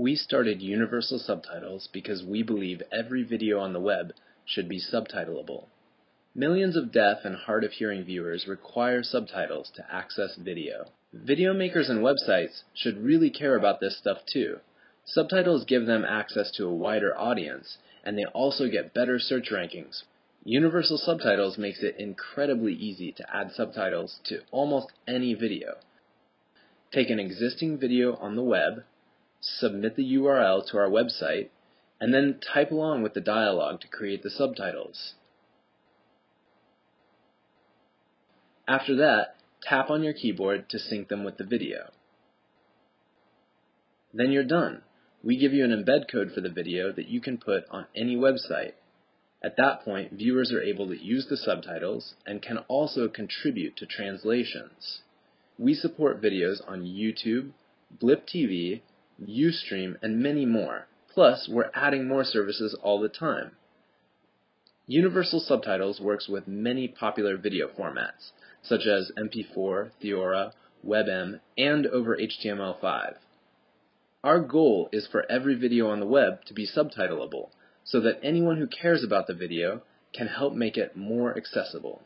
We started Universal Subtitles because we believe every video on the web should be subtitleable. Millions of deaf and hard of hearing viewers require subtitles to access video. Video makers and websites should really care about this stuff too. Subtitles give them access to a wider audience, and they also get better search rankings. Universal Subtitles makes it incredibly easy to add subtitles to almost any video. Take an existing video on the web, submit the URL to our website, and then type along with the dialog to create the subtitles. After that, tap on your keyboard to sync them with the video. Then you're done. We give you an embed code for the video that you can put on any website. At that point, viewers are able to use the subtitles and can also contribute to translations. We support videos on YouTube, Blip TV, Ustream, and many more. Plus, we're adding more services all the time. Universal Subtitles works with many popular video formats, such as MP4, Theora, WebM, and over HTML5. Our goal is for every video on the web to be subtitleable, so that anyone who cares about the video can help make it more accessible.